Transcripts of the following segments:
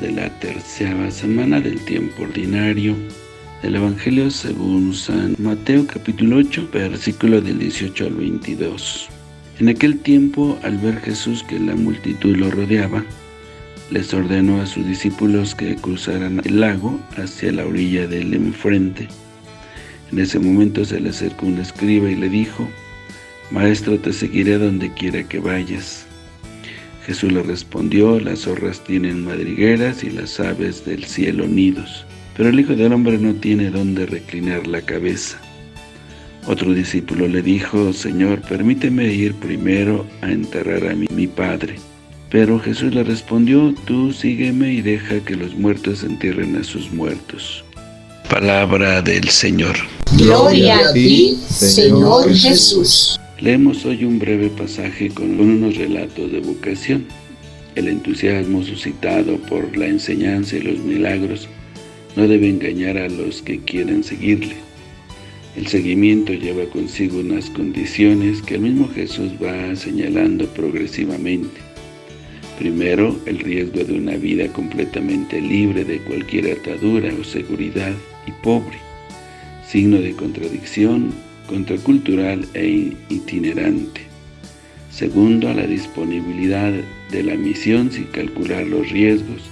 de la tercera semana del tiempo ordinario del Evangelio según San Mateo capítulo 8, versículo del 18 al 22. En aquel tiempo, al ver Jesús que la multitud lo rodeaba, les ordenó a sus discípulos que cruzaran el lago hacia la orilla del enfrente. En ese momento se le acercó un escriba y le dijo, Maestro, te seguiré donde quiera que vayas. Jesús le respondió, las zorras tienen madrigueras y las aves del cielo nidos, pero el Hijo del Hombre no tiene donde reclinar la cabeza. Otro discípulo le dijo, Señor, permíteme ir primero a enterrar a mi, mi Padre. Pero Jesús le respondió, Tú sígueme y deja que los muertos entierren a sus muertos. Palabra del Señor. Gloria a ti, Señor Jesús. Leemos hoy un breve pasaje con unos relatos de vocación. El entusiasmo suscitado por la enseñanza y los milagros no debe engañar a los que quieren seguirle. El seguimiento lleva consigo unas condiciones que el mismo Jesús va señalando progresivamente. Primero, el riesgo de una vida completamente libre de cualquier atadura o seguridad y pobre, signo de contradicción contracultural e itinerante. Segundo, la disponibilidad de la misión sin calcular los riesgos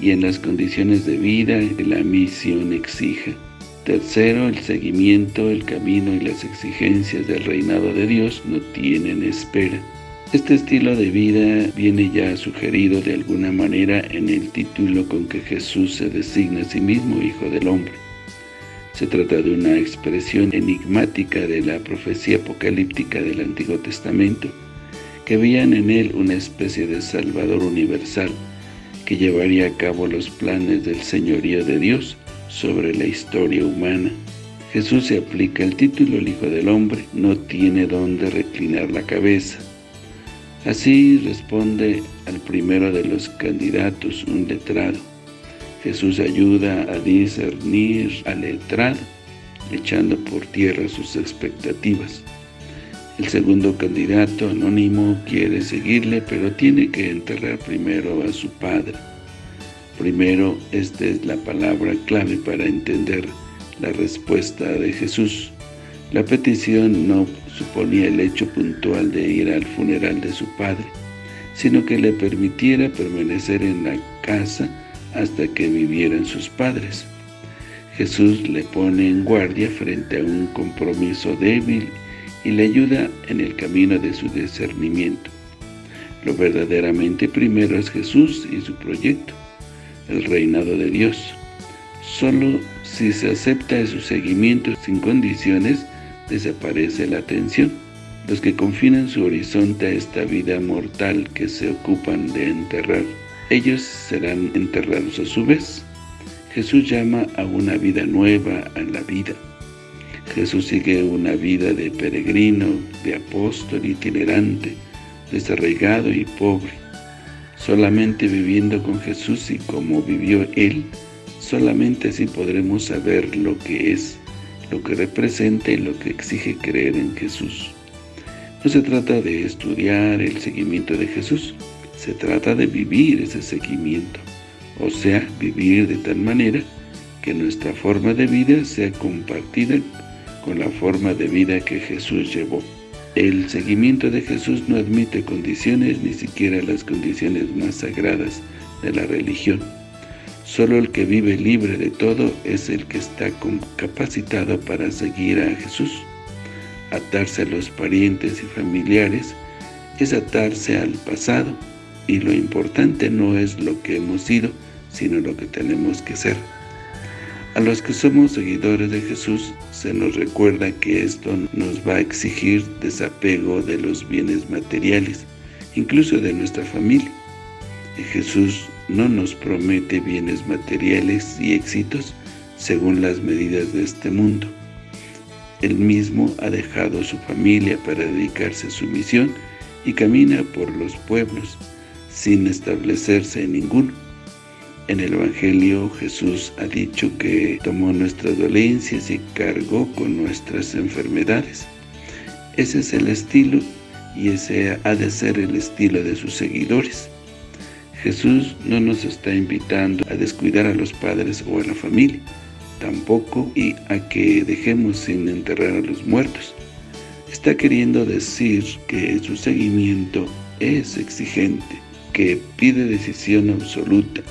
y en las condiciones de vida que la misión exija. Tercero, el seguimiento, el camino y las exigencias del reinado de Dios no tienen espera. Este estilo de vida viene ya sugerido de alguna manera en el título con que Jesús se designa a sí mismo Hijo del Hombre. Se trata de una expresión enigmática de la profecía apocalíptica del Antiguo Testamento, que veían en él una especie de Salvador universal, que llevaría a cabo los planes del señorío de Dios sobre la historia humana. Jesús se aplica el título el Hijo del Hombre, no tiene dónde reclinar la cabeza. Así responde al primero de los candidatos, un letrado. Jesús ayuda a discernir al letrado, echando por tierra sus expectativas. El segundo candidato anónimo quiere seguirle, pero tiene que enterrar primero a su padre. Primero, esta es la palabra clave para entender la respuesta de Jesús. La petición no suponía el hecho puntual de ir al funeral de su padre, sino que le permitiera permanecer en la casa hasta que vivieran sus padres. Jesús le pone en guardia frente a un compromiso débil y le ayuda en el camino de su discernimiento. Lo verdaderamente primero es Jesús y su proyecto, el reinado de Dios. Solo si se acepta su seguimiento sin condiciones, desaparece la atención. Los que confinan su horizonte a esta vida mortal que se ocupan de enterrar ellos serán enterrados a su vez. Jesús llama a una vida nueva a la vida. Jesús sigue una vida de peregrino, de apóstol itinerante, desarraigado y pobre. Solamente viviendo con Jesús y como vivió Él, solamente así podremos saber lo que es, lo que representa y lo que exige creer en Jesús. No se trata de estudiar el seguimiento de Jesús, se trata de vivir ese seguimiento, o sea, vivir de tal manera que nuestra forma de vida sea compartida con la forma de vida que Jesús llevó. El seguimiento de Jesús no admite condiciones, ni siquiera las condiciones más sagradas de la religión. Solo el que vive libre de todo es el que está capacitado para seguir a Jesús. Atarse a los parientes y familiares es atarse al pasado, y lo importante no es lo que hemos sido, sino lo que tenemos que ser. A los que somos seguidores de Jesús, se nos recuerda que esto nos va a exigir desapego de los bienes materiales, incluso de nuestra familia. Jesús no nos promete bienes materiales y éxitos según las medidas de este mundo. Él mismo ha dejado su familia para dedicarse a su misión y camina por los pueblos, sin establecerse en ninguno. En el Evangelio Jesús ha dicho que tomó nuestras dolencias y cargó con nuestras enfermedades. Ese es el estilo y ese ha de ser el estilo de sus seguidores. Jesús no nos está invitando a descuidar a los padres o a la familia, tampoco y a que dejemos sin enterrar a los muertos. Está queriendo decir que su seguimiento es exigente, que pide decisión absoluta,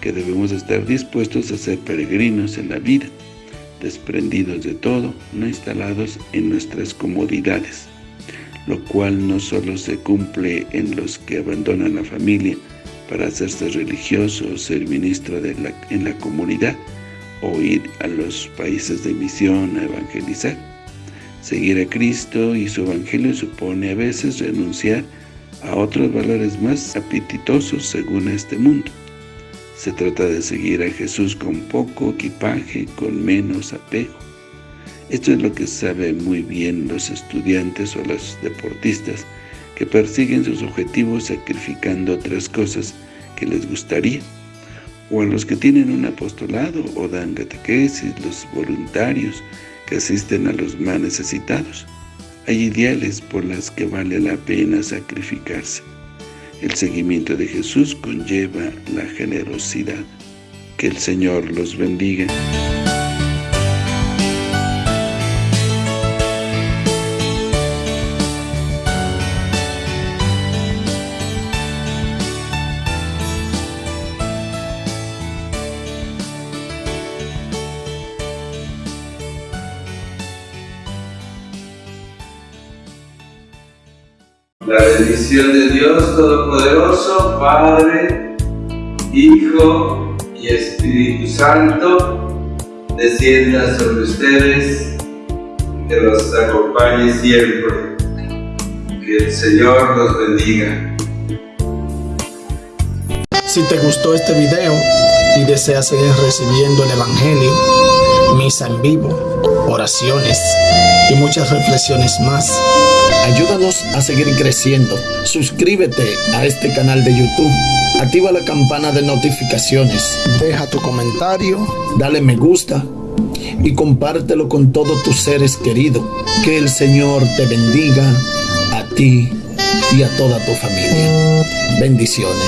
que debemos estar dispuestos a ser peregrinos en la vida, desprendidos de todo, no instalados en nuestras comodidades, lo cual no solo se cumple en los que abandonan la familia para hacerse religioso o ser ministro en la comunidad, o ir a los países de misión a evangelizar. Seguir a Cristo y su Evangelio supone a veces renunciar a otros valores más apetitosos según este mundo. Se trata de seguir a Jesús con poco equipaje, con menos apego. Esto es lo que saben muy bien los estudiantes o los deportistas que persiguen sus objetivos sacrificando otras cosas que les gustaría, o a los que tienen un apostolado o dan catequesis, los voluntarios que asisten a los más necesitados. Hay ideales por las que vale la pena sacrificarse. El seguimiento de Jesús conlleva la generosidad. Que el Señor los bendiga. La bendición de Dios Todopoderoso, Padre, Hijo y Espíritu Santo, descienda sobre ustedes, que los acompañe siempre. Que el Señor los bendiga. Si te gustó este video y deseas seguir recibiendo el Evangelio, misa en vivo, oraciones y muchas reflexiones más, Ayúdanos a seguir creciendo. Suscríbete a este canal de YouTube. Activa la campana de notificaciones. Deja tu comentario. Dale me gusta. Y compártelo con todos tus seres queridos. Que el Señor te bendiga a ti y a toda tu familia. Bendiciones.